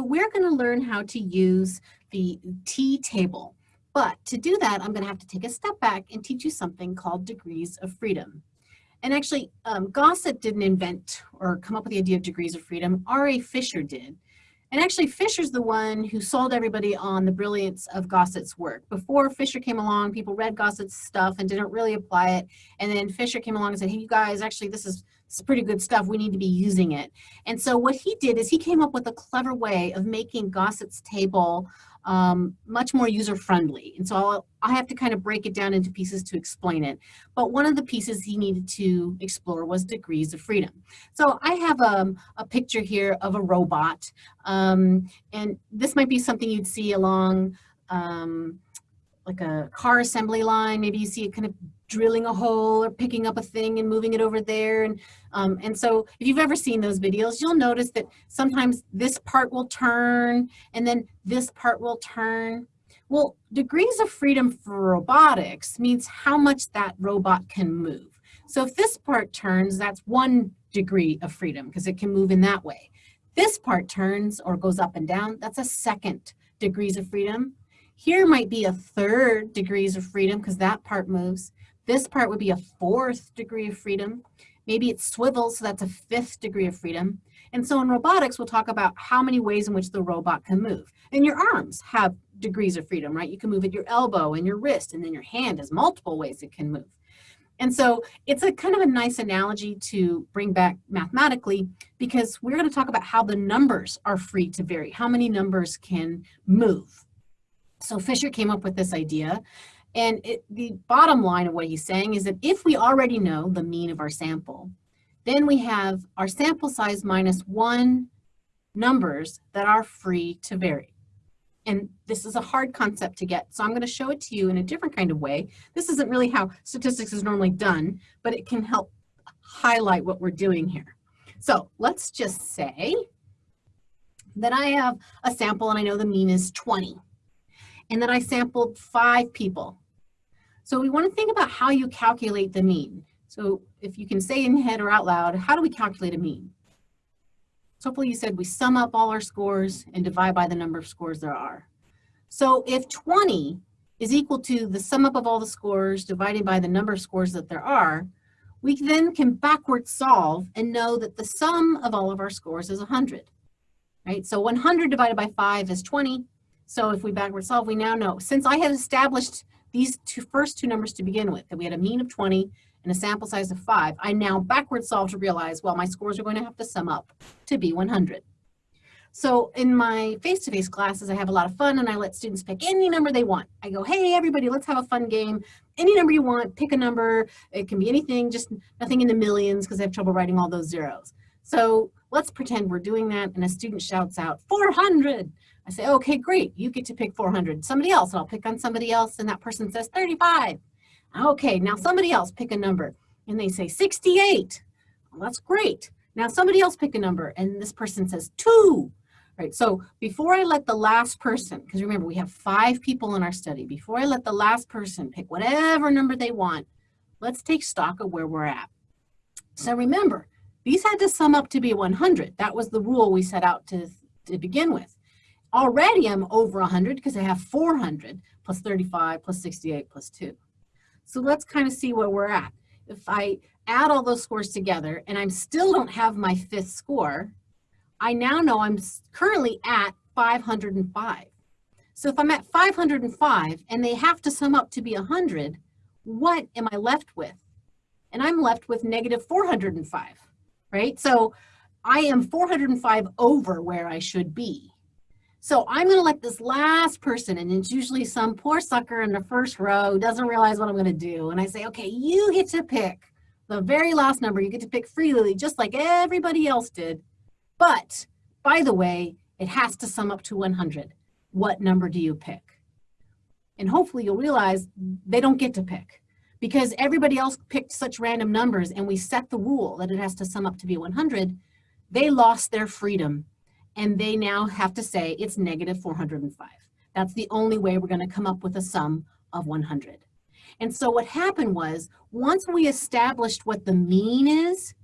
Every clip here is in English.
So we're going to learn how to use the t-table. But to do that, I'm going to have to take a step back and teach you something called degrees of freedom. And actually, um, Gosset didn't invent or come up with the idea of degrees of freedom. R.A. Fisher did. And actually, Fisher's the one who sold everybody on the brilliance of Gosset's work. Before Fisher came along, people read Gosset's stuff and didn't really apply it. And then Fisher came along and said, hey, you guys, actually, this is, is pretty good stuff. We need to be using it. And so what he did is he came up with a clever way of making Gosset's table um, much more user-friendly. And so I'll, I have to kind of break it down into pieces to explain it. But one of the pieces he needed to explore was degrees of freedom. So I have um, a picture here of a robot. Um, and this might be something you'd see along um, like a car assembly line. Maybe you see it kind of drilling a hole or picking up a thing and moving it over there. And, um, and so if you've ever seen those videos, you'll notice that sometimes this part will turn and then this part will turn. Well, degrees of freedom for robotics means how much that robot can move. So if this part turns, that's one degree of freedom because it can move in that way. This part turns or goes up and down, that's a second degrees of freedom. Here might be a third degrees of freedom because that part moves. This part would be a fourth degree of freedom. Maybe it swivels, so that's a fifth degree of freedom. And so in robotics, we'll talk about how many ways in which the robot can move. And your arms have degrees of freedom, right? You can move at your elbow and your wrist, and then your hand has multiple ways it can move. And so it's a kind of a nice analogy to bring back mathematically because we're going to talk about how the numbers are free to vary, how many numbers can move. So Fisher came up with this idea. And it, the bottom line of what he's saying is that if we already know the mean of our sample, then we have our sample size minus one numbers that are free to vary. And this is a hard concept to get, so I'm going to show it to you in a different kind of way. This isn't really how statistics is normally done, but it can help highlight what we're doing here. So let's just say that I have a sample and I know the mean is 20 and that I sampled five people. So we want to think about how you calculate the mean. So if you can say in head or out loud, how do we calculate a mean? So hopefully you said we sum up all our scores and divide by the number of scores there are. So if 20 is equal to the sum up of all the scores divided by the number of scores that there are, we then can backward solve and know that the sum of all of our scores is 100. Right? So 100 divided by 5 is 20. So if we backward solve, we now know, since I had established these two first two numbers to begin with, that we had a mean of 20 and a sample size of 5, I now backward solve to realize, well, my scores are going to have to sum up to be 100. So in my face-to-face -face classes, I have a lot of fun and I let students pick any number they want. I go, hey, everybody, let's have a fun game. Any number you want, pick a number. It can be anything, just nothing in the millions because I have trouble writing all those zeros. So let's pretend we're doing that and a student shouts out, 400. I say, okay, great, you get to pick 400. Somebody else, I'll pick on somebody else, and that person says 35. Okay, now somebody else pick a number, and they say 68. Well, that's great. Now somebody else pick a number, and this person says two. Right, so before I let the last person, because remember we have five people in our study, before I let the last person pick whatever number they want, let's take stock of where we're at. So remember, these had to sum up to be 100. That was the rule we set out to, to begin with. Already I'm over 100 because I have 400 plus 35 plus 68 plus 2. So let's kind of see where we're at. If I add all those scores together and I still don't have my fifth score, I now know I'm currently at 505. So if I'm at 505 and they have to sum up to be 100, what am I left with? And I'm left with negative 405, right? So I am 405 over where I should be. So I'm going to let this last person, and it's usually some poor sucker in the first row doesn't realize what I'm going to do. And I say, okay, you get to pick the very last number. You get to pick freely, just like everybody else did. But by the way, it has to sum up to 100. What number do you pick? And hopefully you'll realize they don't get to pick because everybody else picked such random numbers and we set the rule that it has to sum up to be 100. They lost their freedom and they now have to say it's negative 405. That's the only way we're going to come up with a sum of 100. And so what happened was, once we established what the mean is,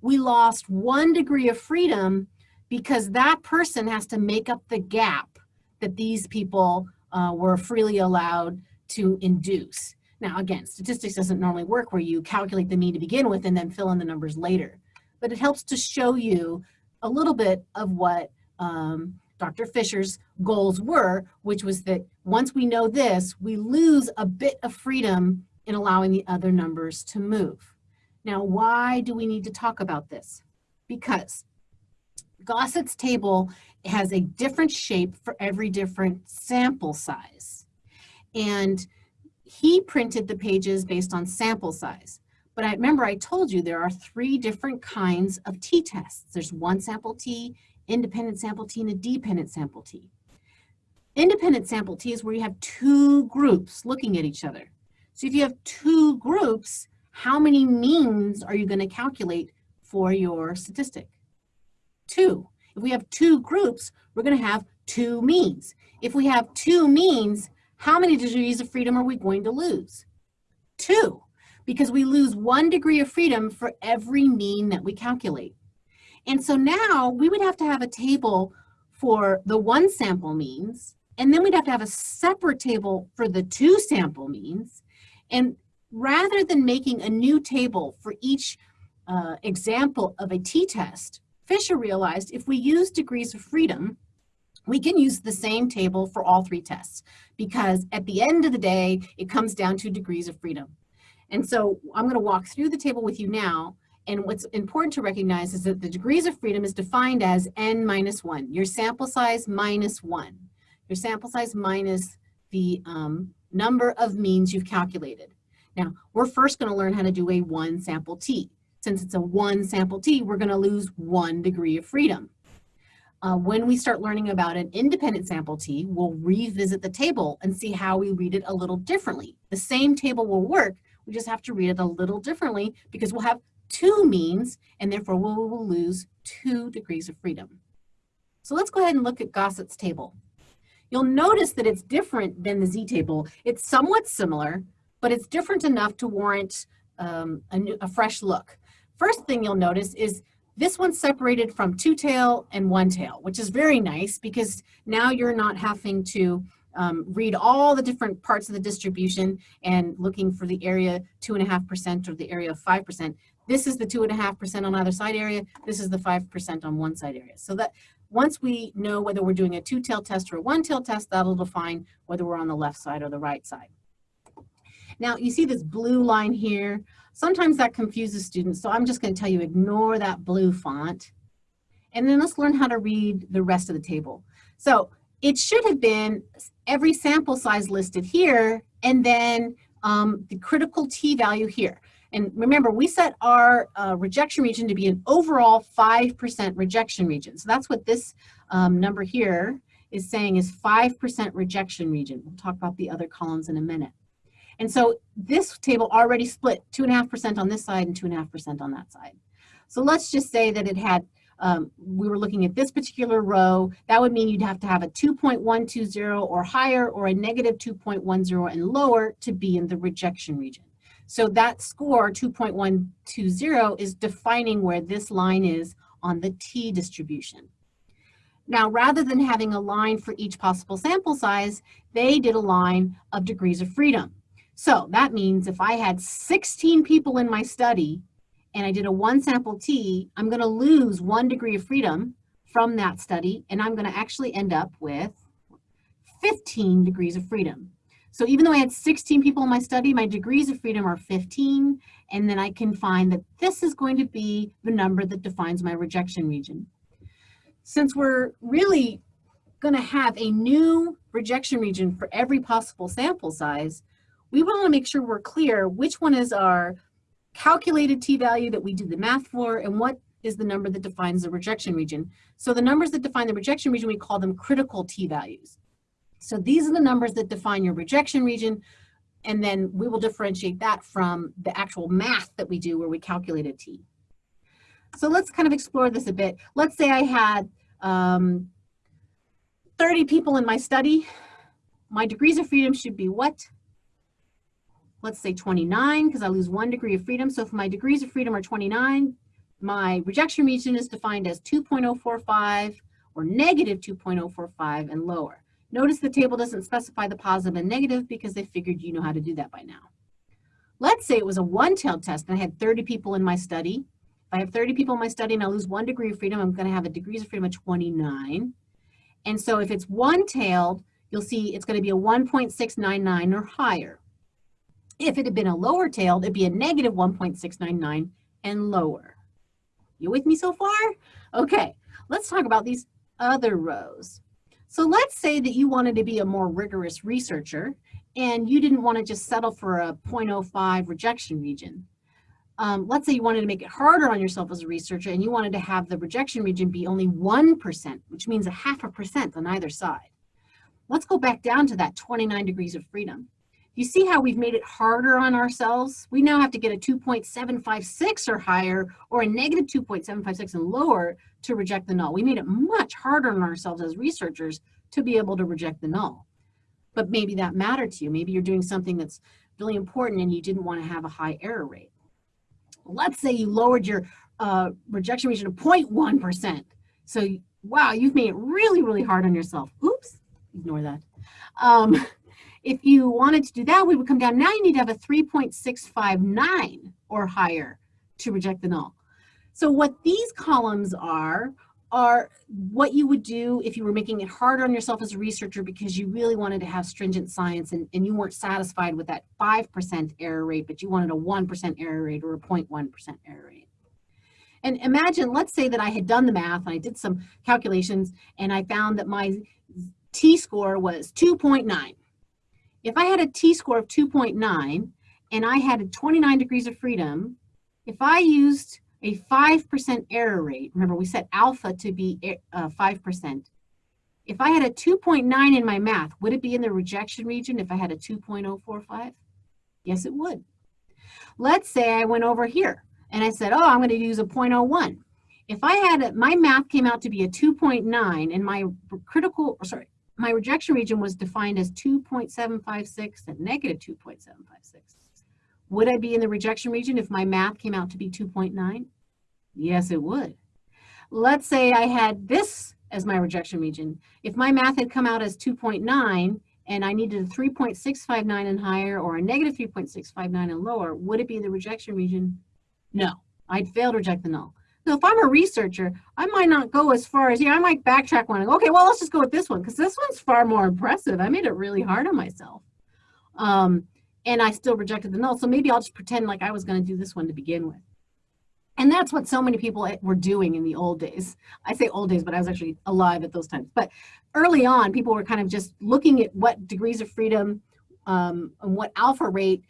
we lost one degree of freedom because that person has to make up the gap that these people uh, were freely allowed to induce. Now, again, statistics doesn't normally work where you calculate the mean to begin with and then fill in the numbers later. But it helps to show you a little bit of what um, Dr. Fisher's goals were, which was that once we know this, we lose a bit of freedom in allowing the other numbers to move. Now, why do we need to talk about this? Because Gosset's table has a different shape for every different sample size. And he printed the pages based on sample size. But I remember I told you there are three different kinds of t-tests. There's one sample t, independent sample t, and a dependent sample t. Independent sample t is where you have two groups looking at each other. So if you have two groups, how many means are you going to calculate for your statistic? Two. If we have two groups, we're going to have two means. If we have two means, how many degrees of freedom are we going to lose? Two, because we lose one degree of freedom for every mean that we calculate. And so now we would have to have a table for the one sample means, and then we'd have to have a separate table for the two sample means. And rather than making a new table for each uh, example of a t-test, Fisher realized if we use degrees of freedom, we can use the same table for all three tests because at the end of the day, it comes down to degrees of freedom. And so I'm going to walk through the table with you now. And what's important to recognize is that the degrees of freedom is defined as n minus 1, your sample size minus 1, your sample size minus the um, number of means you've calculated. Now, we're first going to learn how to do a one sample t. Since it's a one sample t, we're going to lose one degree of freedom. Uh, when we start learning about an independent sample T, we'll revisit the table and see how we read it a little differently. The same table will work, we just have to read it a little differently because we'll have two means and therefore we will lose two degrees of freedom. So let's go ahead and look at Gosset's table. You'll notice that it's different than the z-table. It's somewhat similar, but it's different enough to warrant um, a, new, a fresh look. First thing you'll notice is this one's separated from two tail and one tail, which is very nice because now you're not having to um, read all the different parts of the distribution and looking for the area two and a half percent or the area of five percent. This is the two and a half percent on either side area. This is the five percent on one side area. So that once we know whether we're doing a two-tail test or a one-tail test, that'll define whether we're on the left side or the right side. Now you see this blue line here. Sometimes that confuses students, so I'm just going to tell you ignore that blue font. And then let's learn how to read the rest of the table. So it should have been every sample size listed here and then um, the critical t-value here. And remember, we set our uh, rejection region to be an overall 5% rejection region. So that's what this um, number here is saying is 5% rejection region. We'll talk about the other columns in a minute. And so this table already split 2.5% on this side and 2.5% on that side. So let's just say that it had, um, we were looking at this particular row, that would mean you'd have to have a 2.120 or higher or a negative 2.10 and lower to be in the rejection region. So that score, 2.120, is defining where this line is on the t distribution. Now, rather than having a line for each possible sample size, they did a line of degrees of freedom. So that means if I had 16 people in my study and I did a one sample T, I'm going to lose one degree of freedom from that study, and I'm going to actually end up with 15 degrees of freedom. So even though I had 16 people in my study, my degrees of freedom are 15, and then I can find that this is going to be the number that defines my rejection region. Since we're really going to have a new rejection region for every possible sample size, we want to make sure we're clear which one is our calculated t-value that we did the math for and what is the number that defines the rejection region. So the numbers that define the rejection region, we call them critical t-values. So these are the numbers that define your rejection region, and then we will differentiate that from the actual math that we do where we calculate a t. So let's kind of explore this a bit. Let's say I had um, 30 people in my study. My degrees of freedom should be what? let's say 29, because I lose one degree of freedom. So if my degrees of freedom are 29, my rejection region is defined as 2.045 or negative 2.045 and lower. Notice the table doesn't specify the positive and negative because they figured you know how to do that by now. Let's say it was a one-tailed test and I had 30 people in my study. If I have 30 people in my study and I lose one degree of freedom, I'm gonna have a degrees of freedom of 29. And so if it's one-tailed, you'll see it's gonna be a 1.699 or higher. If it had been a lower tailed, it'd be a negative 1.699 and lower. You with me so far? Okay, let's talk about these other rows. So let's say that you wanted to be a more rigorous researcher and you didn't want to just settle for a 0.05 rejection region. Um, let's say you wanted to make it harder on yourself as a researcher and you wanted to have the rejection region be only 1%, which means a half a percent on either side. Let's go back down to that 29 degrees of freedom. You see how we've made it harder on ourselves? We now have to get a 2.756 or higher or a negative 2.756 and lower to reject the null. We made it much harder on ourselves as researchers to be able to reject the null. But maybe that mattered to you. Maybe you're doing something that's really important and you didn't want to have a high error rate. Let's say you lowered your uh, rejection region to 0.1%. So wow, you've made it really, really hard on yourself. Oops, ignore that. Um, if you wanted to do that, we would come down. Now you need to have a 3.659 or higher to reject the null. So what these columns are, are what you would do if you were making it harder on yourself as a researcher because you really wanted to have stringent science and, and you weren't satisfied with that 5% error rate, but you wanted a 1% error rate or a 0.1% error rate. And imagine, let's say that I had done the math and I did some calculations and I found that my t-score was 2.9. If I had a t-score of 2.9 and I had 29 degrees of freedom, if I used a 5% error rate, remember we set alpha to be 5%, uh, if I had a 2.9 in my math, would it be in the rejection region if I had a 2.045? Yes, it would. Let's say I went over here and I said, oh, I'm going to use a 0.01. If I had, a, my math came out to be a 2.9 and my critical, sorry, my rejection region was defined as 2.756 and negative 2.756. Would I be in the rejection region if my math came out to be 2.9? Yes, it would. Let's say I had this as my rejection region. If my math had come out as 2.9 and I needed a 3.659 and higher or a negative 3.659 and lower, would it be the rejection region? No, I'd fail to reject the null. So if I'm a researcher, I might not go as far as, yeah, I might backtrack one okay, well, let's just go with this one because this one's far more impressive. I made it really hard on myself. Um, and I still rejected the null. So maybe I'll just pretend like I was going to do this one to begin with. And that's what so many people were doing in the old days. I say old days, but I was actually alive at those times. But early on, people were kind of just looking at what degrees of freedom um, and what alpha rate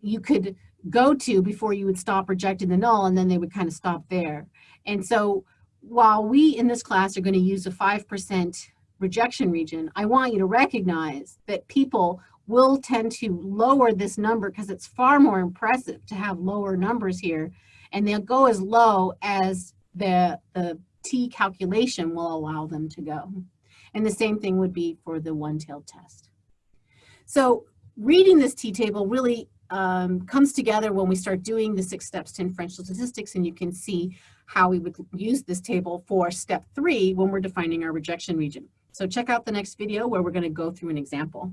you could go to before you would stop rejecting the null and then they would kind of stop there. And so while we in this class are going to use a 5% rejection region, I want you to recognize that people will tend to lower this number because it's far more impressive to have lower numbers here. And they'll go as low as the, the T calculation will allow them to go. And the same thing would be for the one-tailed test. So reading this T-table really um, comes together when we start doing the six steps to inferential statistics and you can see how we would use this table for step three when we're defining our rejection region. So check out the next video where we're going to go through an example.